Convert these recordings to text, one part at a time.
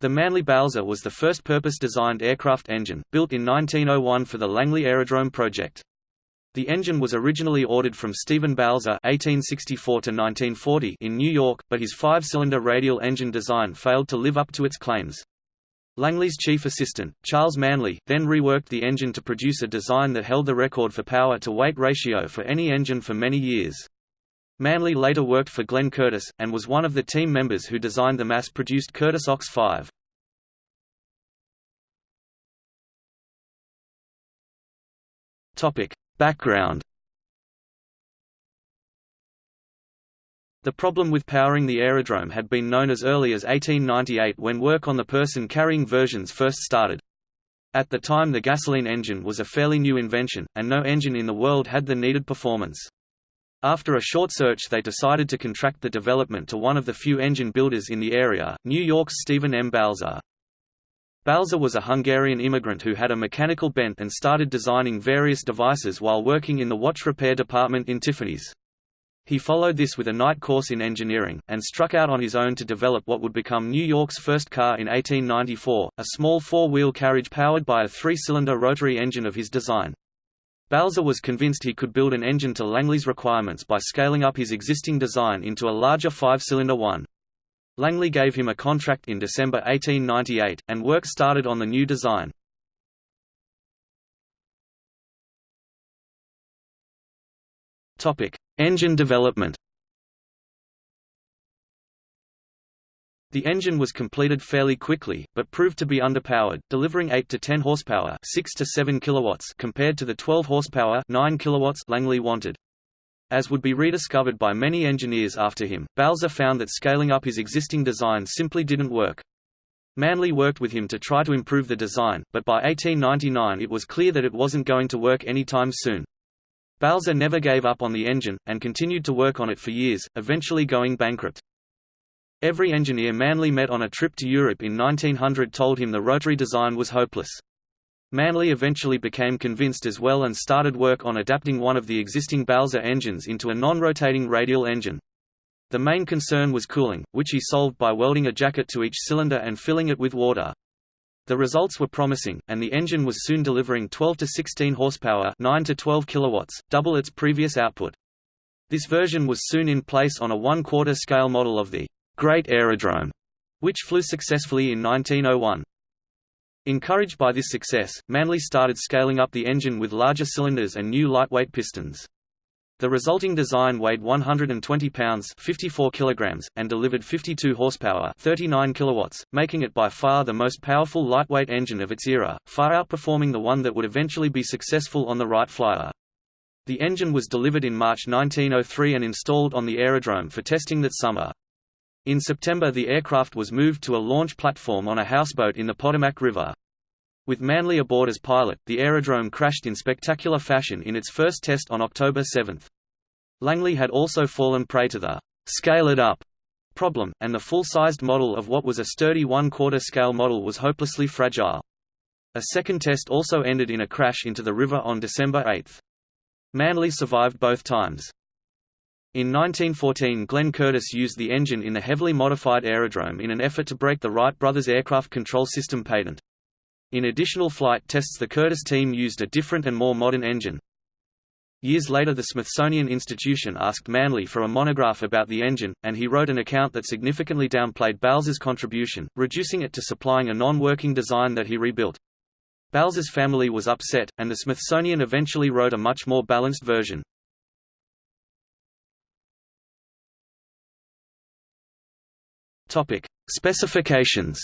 The Manly Balzer was the first purpose-designed aircraft engine, built in 1901 for the Langley Aerodrome project. The engine was originally ordered from Stephen Balzer (1864–1940) in New York, but his five-cylinder radial engine design failed to live up to its claims. Langley's chief assistant, Charles Manly, then reworked the engine to produce a design that held the record for power-to-weight ratio for any engine for many years. Manly later worked for Glenn Curtiss, and was one of the team members who designed the mass-produced Curtiss Ox 5. Background The problem with powering the aerodrome had been known as early as 1898 when work on the person-carrying versions first started. At the time the gasoline engine was a fairly new invention, and no engine in the world had the needed performance. After a short search they decided to contract the development to one of the few engine builders in the area, New York's Stephen M. Balzer. Balzer was a Hungarian immigrant who had a mechanical bent and started designing various devices while working in the watch repair department in Tiffany's. He followed this with a night course in engineering, and struck out on his own to develop what would become New York's first car in 1894, a small four-wheel carriage powered by a three-cylinder rotary engine of his design. Balzer was convinced he could build an engine to Langley's requirements by scaling up his existing design into a larger five-cylinder one. Langley gave him a contract in December 1898, and work started on the new design. Engine development The engine was completed fairly quickly, but proved to be underpowered, delivering 8 to 10 horsepower, 6 to 7 kilowatts compared to the 12 horsepower, 9 kilowatts Langley wanted. As would be rediscovered by many engineers after him, Balzer found that scaling up his existing design simply didn't work. Manly worked with him to try to improve the design, but by 1899 it was clear that it wasn't going to work anytime soon. Balzer never gave up on the engine, and continued to work on it for years, eventually going bankrupt. Every engineer Manly met on a trip to Europe in 1900 told him the rotary design was hopeless. Manly eventually became convinced as well and started work on adapting one of the existing Balzer engines into a non-rotating radial engine. The main concern was cooling, which he solved by welding a jacket to each cylinder and filling it with water. The results were promising, and the engine was soon delivering 12 to 16 horsepower 9 to 12 kilowatts, double its previous output. This version was soon in place on a one-quarter scale model of the Great Aerodrome, which flew successfully in 1901. Encouraged by this success, Manly started scaling up the engine with larger cylinders and new lightweight pistons. The resulting design weighed 120 pounds 54 kilograms, and delivered 52 horsepower 39 kilowatts, making it by far the most powerful lightweight engine of its era, far outperforming the one that would eventually be successful on the Wright Flyer. The engine was delivered in March 1903 and installed on the aerodrome for testing that summer. In September the aircraft was moved to a launch platform on a houseboat in the Potomac River. With Manly aboard as pilot, the aerodrome crashed in spectacular fashion in its first test on October 7. Langley had also fallen prey to the «scale it up» problem, and the full-sized model of what was a sturdy one-quarter scale model was hopelessly fragile. A second test also ended in a crash into the river on December 8. Manly survived both times. In 1914 Glenn Curtiss used the engine in the heavily modified aerodrome in an effort to break the Wright brothers aircraft control system patent. In additional flight tests the Curtiss team used a different and more modern engine. Years later the Smithsonian Institution asked Manly for a monograph about the engine, and he wrote an account that significantly downplayed Balzer's contribution, reducing it to supplying a non-working design that he rebuilt. Balzer's family was upset, and the Smithsonian eventually wrote a much more balanced version. Topic: Specifications.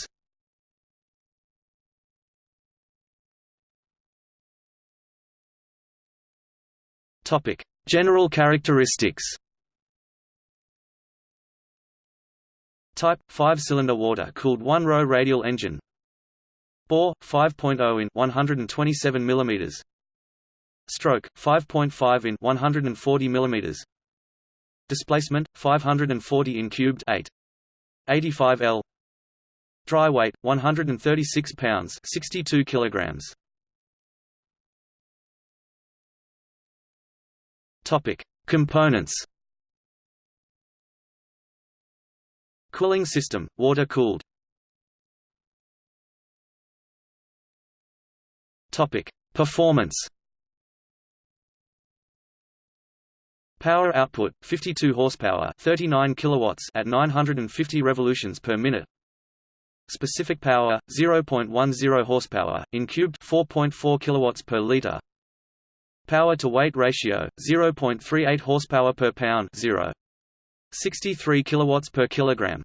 Topic: General characteristics. Type: 5-cylinder water-cooled one-row radial engine. Bore: 5.0 in 127 mm. Stroke: 5.5 in 140 mm. Displacement: 540 in cubed 8. 85 L. Dry weight 136 pounds 62 kilograms. Topic. Components. Cooling system water cooled Topic. Performance. Power output 52 horsepower, 39 kilowatts at 950 revolutions per minute. Specific power 0.10 horsepower in cubed 4.4 kilowatts per liter. Power to weight ratio 0.38 horsepower per pound 0. 63 kilowatts per kilogram.